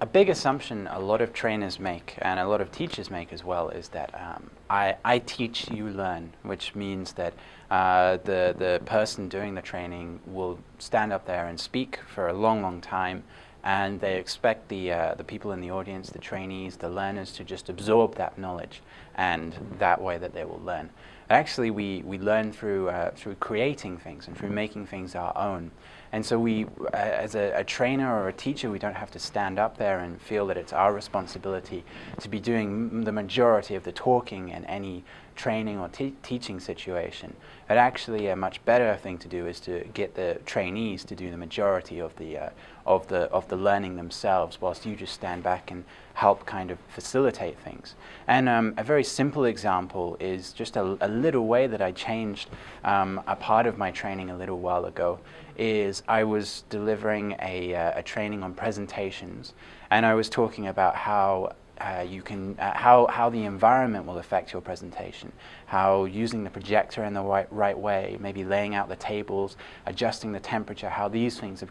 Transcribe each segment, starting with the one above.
A big assumption a lot of trainers make and a lot of teachers make as well is that um, I, I, teach, you learn, which means that uh, the, the person doing the training will stand up there and speak for a long, long time and they expect the, uh, the people in the audience, the trainees, the learners to just absorb that knowledge and that way that they will learn. Actually, we, we learn through, uh, through creating things and through making things our own. And so we, uh, as a, a, trainer or a teacher, we don't have to stand up there and feel that it's our responsibility to be doing the majority of the talking in any training or te teaching situation. But actually a much better thing to do is to get the trainees to do the majority of the, uh, of the, of the learning themselves whilst you just stand back and help kind of facilitate things. And um, a very simple example is just a, a little way that I changed um, a part of my training a little while ago is I was delivering a, uh, a training on presentations and I was talking about how uh, you can, uh, how, how the environment will affect your presentation, how using the projector in the right, right way, maybe laying out the tables, adjusting the temperature, how these things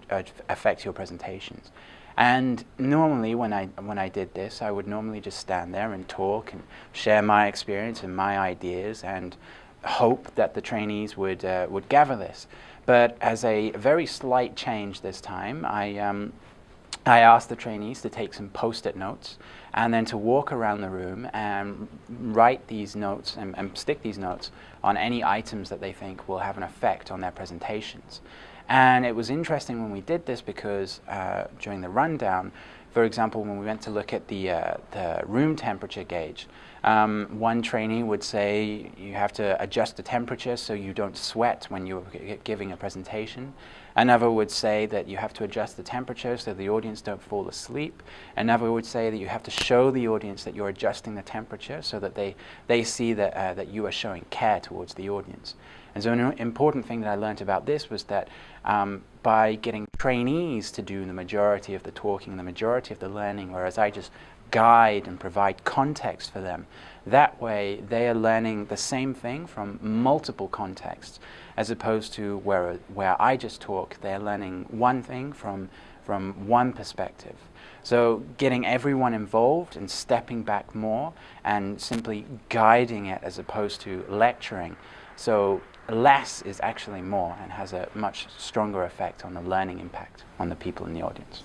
affect your presentations. And normally when I, when I did this, I would normally just stand there and talk and share my experience and my ideas and hope that the trainees would, uh, would gather this. But as a very slight change this time, I, um, I asked the trainees to take some post-it notes and then to walk around the room and write these notes and, and, stick these notes on any items that they think will have an effect on their presentations. And it was interesting when we did this because uh, during the rundown, for example, when we went to look at the, uh, the room temperature gauge, um, one trainee would say you have to adjust the temperature so you don't sweat when you're giving a presentation. Another would say that you have to adjust the temperature so the audience don't fall asleep. Another would say that you have to show the audience that you're adjusting the temperature so that they, they see that, uh, that you are showing care towards the audience. And so an important thing that I learned about this was that um, by getting trainees to do the majority of the talking, the majority of the learning, whereas I just guide and provide context for them. That way they are learning the same thing from multiple contexts as opposed to where, where I just talk, they're learning one thing from, from one perspective. So getting everyone involved and stepping back more and simply guiding it as opposed to lecturing. So less is actually more and has a much stronger effect on the learning impact on the people in the audience.